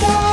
go.